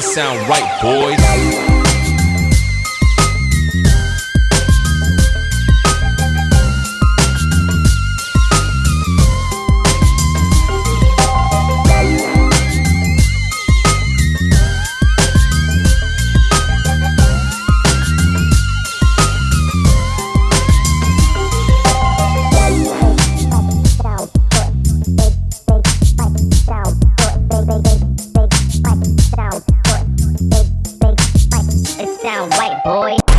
sound right, boys. sound white boy.